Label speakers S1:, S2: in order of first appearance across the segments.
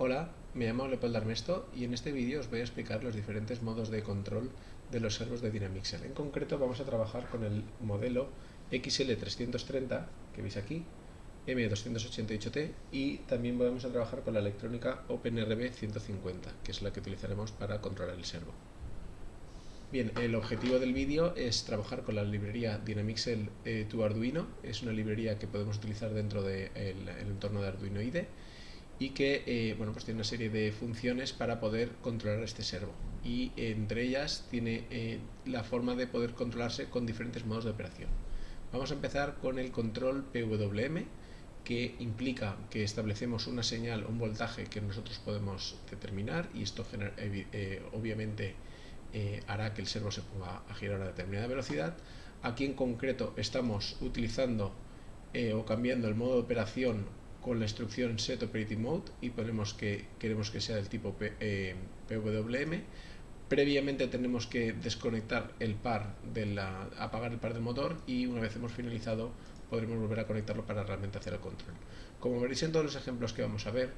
S1: Hola, me llamo Leopoldo Armesto y en este vídeo os voy a explicar los diferentes modos de control de los servos de Dynamixel. En concreto vamos a trabajar con el modelo XL330 que veis aquí, M288T y también vamos a trabajar con la electrónica OpenRB 150 que es la que utilizaremos para controlar el servo. Bien, el objetivo del vídeo es trabajar con la librería Dynamixel eh, to Arduino, es una librería que podemos utilizar dentro del entorno de Arduino IDE y que eh, bueno, pues tiene una serie de funciones para poder controlar este servo y entre ellas tiene eh, la forma de poder controlarse con diferentes modos de operación. Vamos a empezar con el control PWM que implica que establecemos una señal, un voltaje que nosotros podemos determinar y esto eh, obviamente hará que el servo se ponga a girar a determinada velocidad. Aquí en concreto estamos utilizando o cambiando el modo de operación con la instrucción set operating mode y ponemos que queremos que sea del tipo eh, PWM. Previamente tenemos que desconectar el par de la, apagar el par del motor y una vez hemos finalizado podremos volver a conectarlo para realmente hacer el control. Como veréis en todos los ejemplos que vamos a ver,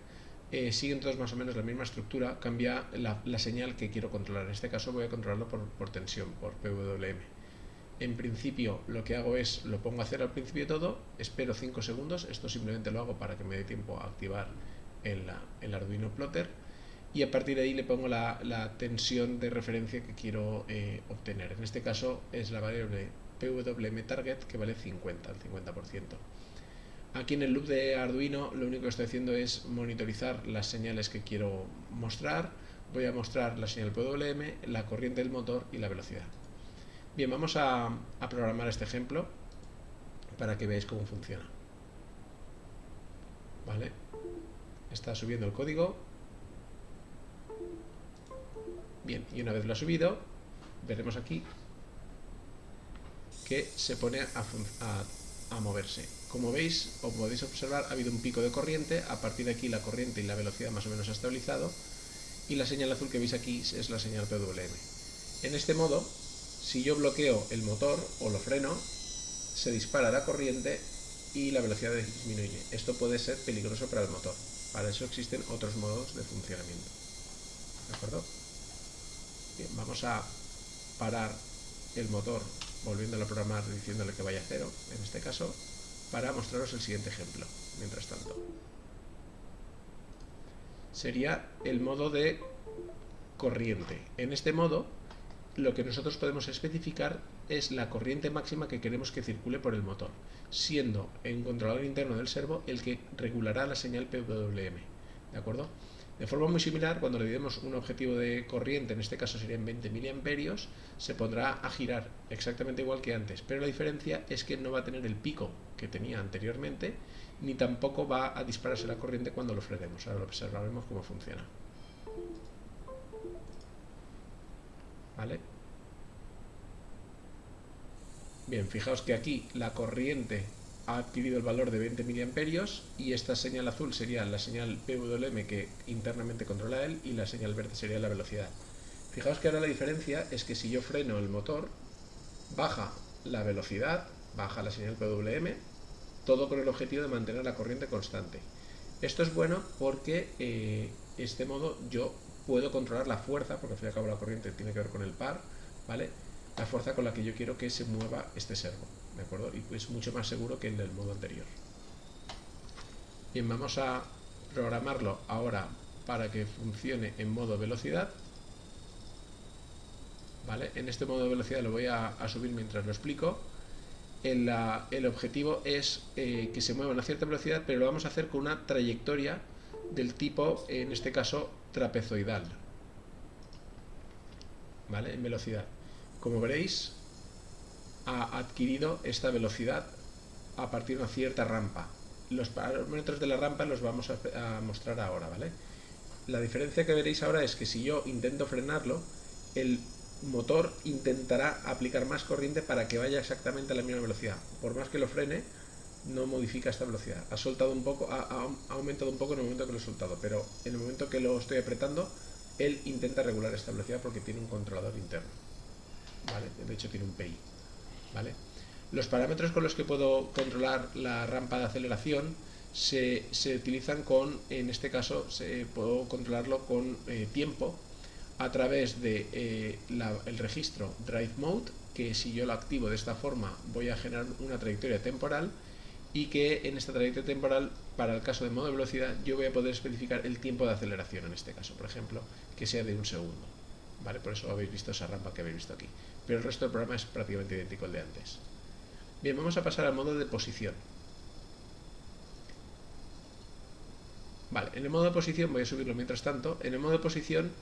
S1: eh, siguen todos más o menos la misma estructura, cambia la, señal que quiero controlar. En este caso voy a controlarlo por tensión, por PWM en principio lo que hago es, lo pongo a hacer al principio de todo, espero 5 segundos, esto simplemente lo hago para que me dé tiempo a activar el, el Arduino Plotter y a partir de ahí le pongo la, tensión de referencia que quiero eh, obtener. En este caso es la variable PWM target que vale 50, el 50%. Aquí en el loop de Arduino lo único que estoy haciendo es monitorizar las señales que quiero mostrar. Voy a mostrar la señal PWM, la corriente del motor y la velocidad. Bien, vamos a, programar este ejemplo para que veáis cómo funciona. ¿Vale? Está subiendo el código. Bien, y una vez lo ha subido, veremos aquí que se pone a, moverse. Como veis, o podéis observar, ha habido un pico de corriente, a partir de aquí la corriente y la velocidad más o menos ha estabilizado, y la señal azul que veis aquí es la señal PWM. En este modo, si yo bloqueo el motor o lo freno, se dispara la corriente y la velocidad disminuye. Esto puede ser peligroso para el motor. Para eso existen otros modos de funcionamiento. ¿De acuerdo? Bien, vamos a parar el motor volviéndolo a programar diciéndole que vaya a cero, en este caso, para mostraros el siguiente ejemplo, mientras tanto. Sería el modo de corriente. En este modo lo que nosotros podemos especificar es la corriente máxima que queremos que circule por el motor, siendo el controlador interno del servo el que regulará la señal PWM. ¿De acuerdo? De forma muy similar, cuando le demos un objetivo de corriente, en este caso serían 20 mA, se pondrá a girar exactamente igual que antes, pero la diferencia es que no va a tener el pico que tenía anteriormente, ni tampoco va a dispararse la corriente cuando lo frenemos. Ahora lo observaremos cómo funciona. Bien, fijaos que aquí la corriente ha adquirido el valor de 20 miliamperios y esta señal azul sería la señal PWM que internamente controla él y la señal verde sería la velocidad. Fijaos que ahora la diferencia es que si yo freno el motor, baja la velocidad, baja la señal PWM, todo con el objetivo de mantener la corriente constante. Esto es bueno porque eh, este modo yo puedo controlar la fuerza, porque al fin y al cabo la corriente tiene que ver con el par, ¿vale? La fuerza con la que yo quiero que se mueva este servo, ¿de acuerdo? Y es mucho más seguro que el modo anterior. Bien, vamos a programarlo ahora para que funcione en modo velocidad. ¿Vale? En este modo de velocidad lo voy a, subir mientras lo explico. El, el objetivo es eh, que se mueva a una cierta velocidad, pero lo vamos a hacer con una trayectoria del tipo, en este caso, trapezoidal. ¿Vale? En velocidad. Como veréis, ha adquirido esta velocidad a partir de una cierta rampa. Los parámetros de la rampa los vamos a, mostrar ahora, ¿vale? La diferencia que veréis ahora es que si yo intento frenarlo, el motor intentará aplicar más corriente para que vaya exactamente a la misma velocidad. Por más que lo frene, no modifica esta velocidad. Ha soltado un poco, ha, aumentado un poco en el momento que lo he soltado, pero en el momento que lo estoy apretando, él intenta regular esta velocidad porque tiene un controlador interno. ¿Vale? De hecho tiene un PI. ¿Vale? Los parámetros con los que puedo controlar la rampa de aceleración se, utilizan con, en este caso, se, puedo controlarlo con eh, tiempo a través de eh, el registro Drive Mode, que si yo lo activo de esta forma voy a generar una trayectoria temporal y que en esta trayectoria temporal, para el caso de modo de velocidad, yo voy a poder especificar el tiempo de aceleración en este caso, por ejemplo, que sea de un segundo. ¿Vale? Por eso habéis visto esa rampa que habéis visto aquí. Pero el resto del programa es prácticamente idéntico al de antes. Bien, vamos a pasar al modo de posición. Vale, en el modo de posición, voy a subirlo mientras tanto, en el modo de posición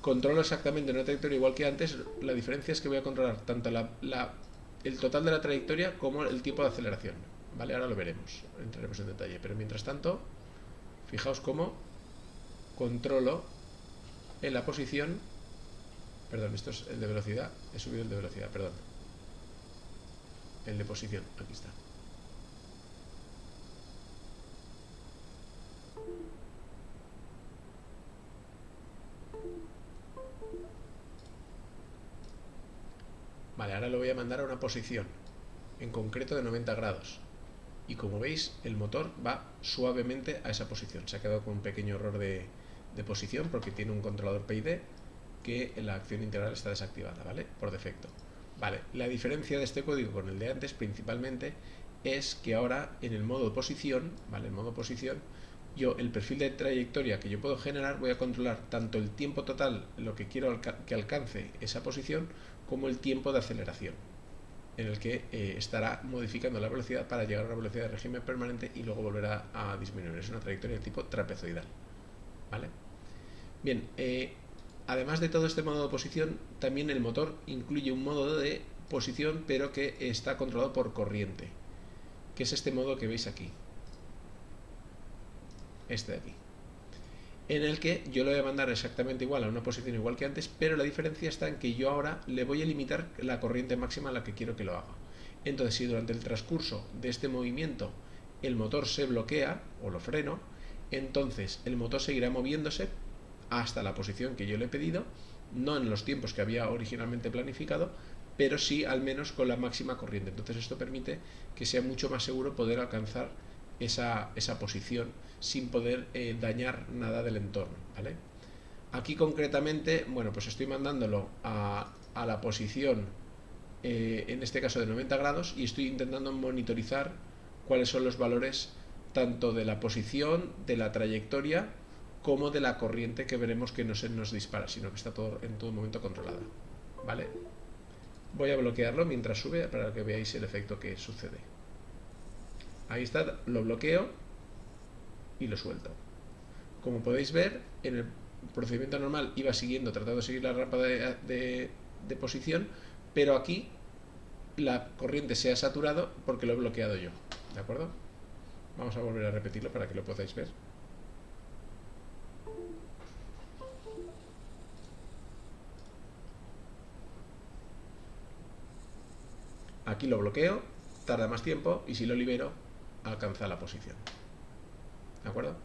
S1: controlo exactamente una trayectoria igual que antes, la diferencia es que voy a controlar tanto el total de la trayectoria como el tiempo de aceleración. Vale, ahora lo veremos, entraremos en detalle, pero mientras tanto, fijaos cómo controlo en la posición, perdón, esto es el de velocidad, he subido el de velocidad, perdón, el de posición, aquí está. Vale, ahora lo voy a mandar a una posición, en concreto de 90 grados. Y como veis, el motor va suavemente a esa posición. Se ha quedado con un pequeño error de, posición porque tiene un controlador PID que la acción integral está desactivada, ¿vale? Por defecto. Vale, la diferencia de este código con el de antes principalmente es que ahora en el modo posición, ¿vale? En modo posición, yo el perfil de trayectoria que yo puedo generar voy a controlar tanto el tiempo total, lo que quiero que alcance esa posición, como el tiempo de aceleración, en el que eh, estará modificando la velocidad para llegar a una velocidad de régimen permanente y luego volverá a disminuir. Es una trayectoria de tipo trapezoidal. ¿Vale? Bien, eh, además de todo este modo de posición, también el motor incluye un modo de posición, pero que está controlado por corriente, que es este modo que veis aquí. Este de aquí en el que yo lo voy a mandar exactamente igual a una posición igual que antes, pero la diferencia está en que yo ahora le voy a limitar la corriente máxima a la que quiero que lo haga. Entonces, si durante el transcurso de este movimiento el motor se bloquea o lo freno, entonces el motor seguirá moviéndose hasta la posición que yo le he pedido, no en los tiempos que había originalmente planificado, pero sí al menos con la máxima corriente. Entonces esto permite que sea mucho más seguro poder alcanzar esa, esa posición sin poder eh, dañar nada del entorno. ¿vale? Aquí concretamente, bueno, pues estoy mandándolo a, a la posición, eh, en este caso de 90 grados, y estoy intentando monitorizar cuáles son los valores tanto de la posición, de la trayectoria, como de la corriente que veremos que no se nos dispara, sino que está todo en todo momento controlada. ¿Vale? Voy a bloquearlo mientras sube para que veáis el efecto que sucede. Ahí está, lo bloqueo y lo suelto. Como podéis ver, en el procedimiento normal iba siguiendo, tratando de seguir la rampa de, posición, pero aquí la corriente se ha saturado porque lo he bloqueado yo. ¿De acuerdo? Vamos a volver a repetirlo para que lo podáis ver. Aquí lo bloqueo, tarda más tiempo y si lo libero alcanza la posición. ¿De acuerdo?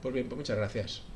S1: Pues bien, pues muchas gracias.